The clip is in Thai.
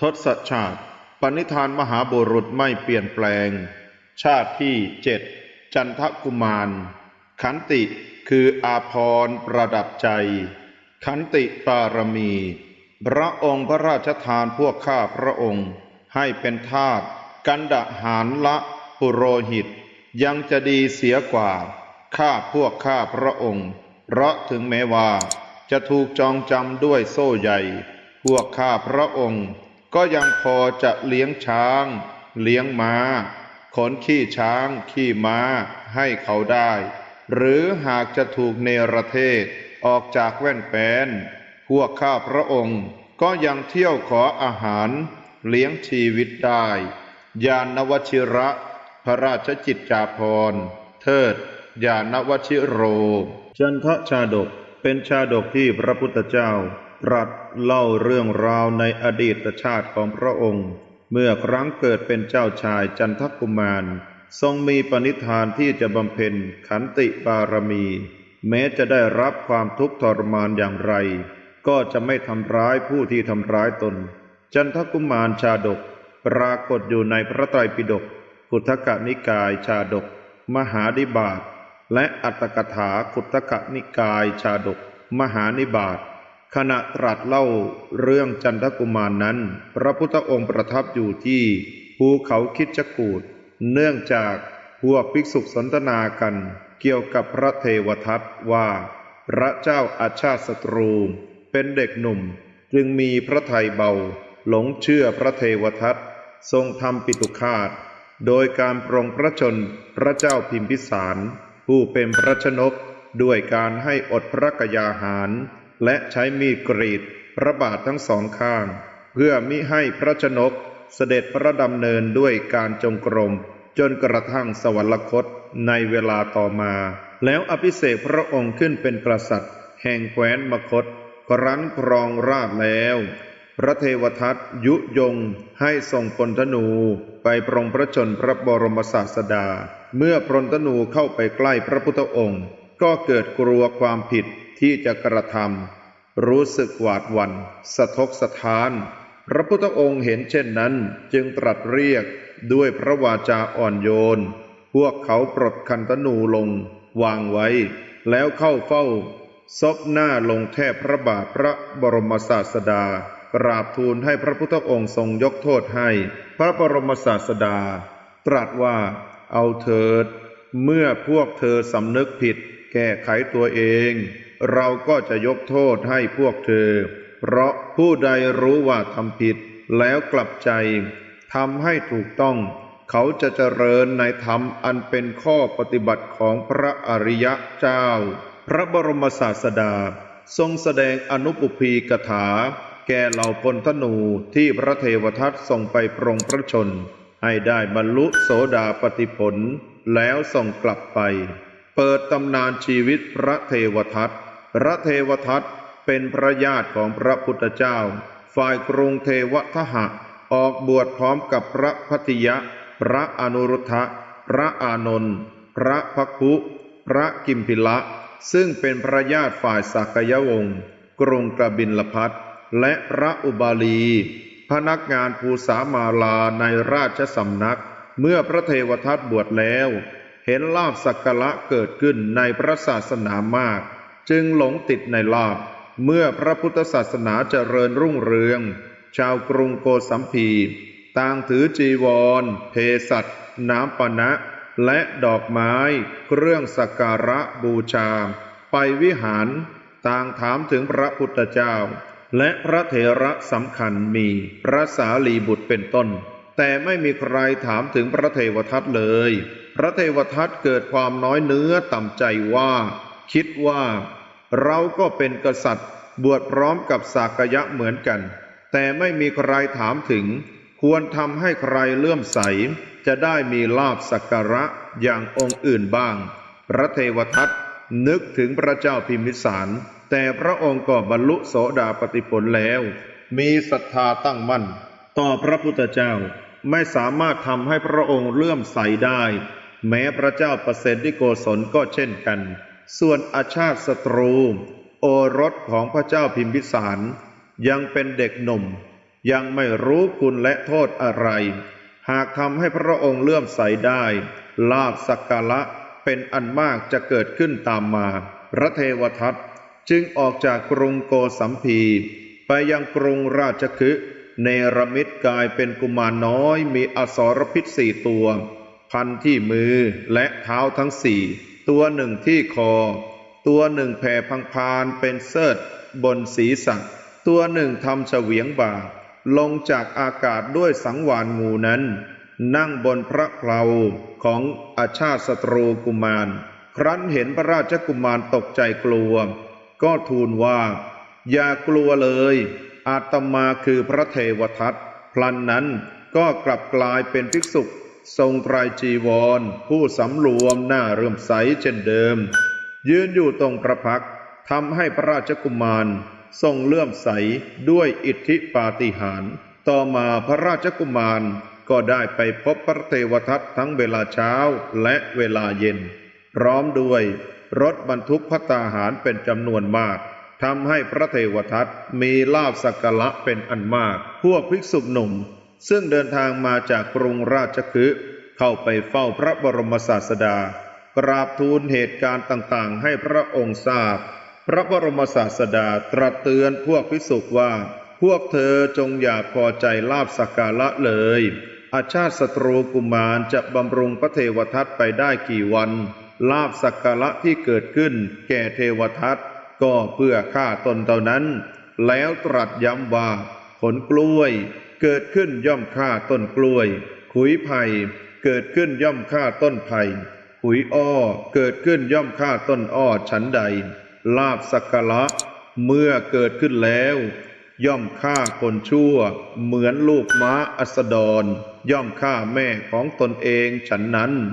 ทศชาติปณิธานมหาบุรุษไม่เปลี่ยนแปลง ชาติที่เจ็ดจันทกุมาร ขันติคืออาพรประดับใจ ขันติปารมี พระองค์พระราชทานพวกข้าพระองค์ ให้เป็นทาสกันดะหารละปุโรหิต ยังจะดีเสียกว่า ข้าพวกข้าพระองค์ เพราะถึงแม้ว่า จะถูกจองจำด้วยโซ่ใหญ่ พวกข้าพระองค์ ก็ยังพอจะเลี้ยงช้าง เลี้ยงม้า ขนขี้ช้าง ขี้ม้าให้เขาได้ หรือหากจะถูกเนรเทศออกจากแว่นแปนพวกข้าพระองค์ก็ยังเที่ยวขออาหารเลี้ยงชีวิตได้ ยานวชิระ พระราชจิตจาภรเทิด ยานวชิโร จันทชาดกเป็นชาดกที่พระพุทธเจ้า รัสเล่าเรื่องราวในอดีตชาติของพระองค์ เมื่อครั้งเกิดเป็นเจ้าชายจันทกุมาร ทรงมีปณิธานที่จะบำเพ็ญขันติบารมี แม้จะได้รับความทุกข์ทรมานอย่างไร ก็จะไม่ทำร้ายผู้ที่ทำร้ายตน จันทกุมารชาดก ปรากฏอยู่ในพระไตรปิฎกขุทกนิกายชาดก มหาดิบาตและอัตถกถาขุททกนิกายชาดก มหานิบาต ขณะตรัสเล่าเรื่องจันทกุมารนนั้น พระพุทธองค์ประทับอยู่ที่ภูเขาคิดจกูดเนื่องจากพวกภิกษุสนทนากัน เกี่ยวกับพระเทวทัตว่า พระเจ้าอาชาติศัตรู เป็นเด็กหนุ่ม จึงมีพระทัยเบา หลงเชื่อพระเทวทัตทรงทำปิตุคาตโดยการปรองพระชนพระเจ้าพิมพิสาร ผู้เป็นพระชนกด้วยการให้อดพระกยาหาร และใช้มีดกรีดพระบาททั้งสองข้าง เพื่อมิให้พระชนกเสด็จพระดำเนินด้วยการจงกรม จนกระทั่งสวรรคตในเวลาต่อมา แล้วอภิเษกพระองค์ขึ้นเป็นกษัตริย์ แห่งแคว้นมคต ครั้นครองราชแล้ว พระเทวทัตยุยงให้ส่งพลธนูไปปรงพระชนพระบรมศาสดา เมื่อพลธนูเข้าไปใกล้พระพุทธองค์ ก็เกิดกลัวความผิด ที่จะกระทำรู้สึกหวาดหวัน่นสะทกสะท้าน พระพุทธองค์เห็นเช่นนั้นจึงตรัสเรียกด้วยพระวาจาอ่อนโยน พวกเขาปลดคันธนูลง วางไว้ แล้วเข้าเฝ้า ซบหน้าลงแทบพระบาทพระบรมศาสดากราบทูลให้พระพุทธองค์ทรงยกโทษให้ พระบรมศาสดา ตรัสว่า เอาเถิด เมื่อพวกเธอสำนึกผิด แก้ไขตัวเอง เราก็จะยกโทษให้พวกเธอ เพราะผู้ใดรู้ว่าทำผิดแล้วกลับใจทำให้ถูกต้อง เขาจะเจริญในธรรมอันเป็นข้อปฏิบัติของพระอริยะเจ้า พระบรมศาสดา ทรงแสดงอนุปุพีกถา แก่เหล่าพลธนูที่พระเทวทัตส่งไปปรงพระชน ให้ได้บรรลุโสดาปติผล แล้วส่งกลับไป เปิดตำนานชีวิตพระเทวทัต พระเทวทัตเป็นพระญาติของพระพุทธเจ้า ฝ่ายกรุงเทวทหะ ออกบวชพร้อมกับพระพัติยะ พระอนุรุทธะ พระอานนท์พระพักคุพระกิมพิละ ซึ่งเป็นพระญาติฝ่ายสักยวงศ์กรุงกบินลพัทและพระอุบาลี พนักงานภูสามาลาในราชสำนัก เมื่อพระเทวทัตบวชแล้ว เห็นลาบสักการะเกิดขึ้นในพระศาสนามาก จึงหลงติดในลาบ เมื่อพระพุทธศาสนาเจริญรุ่งเรือง ชาวกรุงโกสัมพี ต่างถือจีวร เพสัตน้ำปะนะ และดอกไม้ เครื่องสักการะบูชา ไปวิหาร ต่างถามถึงพระพุทธเจ้า และพระเถระสำคัญมีพระสารีบุตรเป็นต้น แต่ไม่มีใครถามถึงพระเทวทัตเลย พระเทวทัตเกิดความน้อยเนื้อต่ำใจว่า คิดว่าเราก็เป็นกษัตริย์บวชพร้อมกับสากยะเหมือนกัน แต่ไม่มีใครถามถึง ควรทำให้ใครเลื่อมใส จะได้มีลาบสักการะอย่างองค์อื่นบ้าง พระเทวทัตนึกถึงพระเจ้าพิมิสาร แต่พระองค์ก็บรรลุโสดาปติผลแล้ว มีศรัทธาตั้งมั่น ต่อพระพุทธเจ้าไม่สามารถทำให้พระองค์เลื่อมใสได้ แม้พระเจ้าประเสริฐโกศลก็เช่นกัน ส่วนอาชาติศัตรู โอรสของพระเจ้าพิมพิสาร ยังเป็นเด็กหนุ่ม ยังไม่รู้คุณและโทษอะไร หากทำให้พระองค์เลื่อมใสได้ ลาบสักการะเป็นอันมากจะเกิดขึ้นตามมา พระเทวทัตจึงออกจากกรุงโกสัมพีไปยังกรุงราชคฤห์เนรมิตกายเป็นกุมารน้อยมีอสรพิษสี่ตัว พันที่มือและเท้าทั้งสี่ ตัวหนึ่งที่คอ ตัวหนึ่งแผ่พังพานเป็นเสิร์ชบนศีรษะ ตัวหนึ่งทำเฉวียงบ่า ลงจากอากาศด้วยสังวานงูนั้น นั่งบนพระเพลาของอาชาติศัตรูกุมาร ครั้นเห็นพระราชกุมารตกใจกลัว ก็ทูลว่า อย่ากลัวเลย อาตมาคือพระเทวทัตพลันนั้นก็กลับกลายเป็นภิกษุ ทรงไตรจีวร ผู้สำรวมหน้าเรื่มใสเช่นเดิม ยืนอยู่ตรงประพักทำให้พระราชกุมาร ทรงเลื่อมใสด้วยอิทธิปาฏิหาริย์ต่อมาพระราชกุมารก็ได้ไปพบพระเทวทัตทั้งเวลาเช้าและเวลาเย็น พร้อมด้วยรถบรรทุกพัตตาหารเป็นจำนวนมากทำให้พระเทวทัตมีลาบสักการะเป็นอันมาก พวกภิกษุหนุ่ม ซึ่งเดินทางมาจากกรุงราชคฤห์เข้าไปเฝ้าพระบรมศาสดา กราบทูลเหตุการณ์ต่างๆ ให้พระองค์ทราบ พระบรมศาสดาตรัสเตือนพวกภิกษุว่า พวกเธอจงอย่าพอใจลาบสักการะเลย อาชาติศัตรูกุมารจะบำรุงพระเทวทัตไปได้กี่วันลาบสักการะที่เกิดขึ้นแก่เทวทัตก็เพื่อฆ่าตนเท่านั้น แล้วตรัสย้ำว่าผลกล้วย เกิดขึ้นย่อมฆ่าต้นกล้วย ขุยไผ่เกิดขึ้นย่อมฆ่าต้นไผ่ขุยอ้อเกิดขึ้นย่อมฆ่าต้นอ้อฉันใด ลาบสักระเมื่อเกิดขึ้นแล้ว ย่อมฆ่าคนชั่ว เหมือนลูกม้าอัสดร ย่อมฆ่าแม่ของตนเองฉันนั้น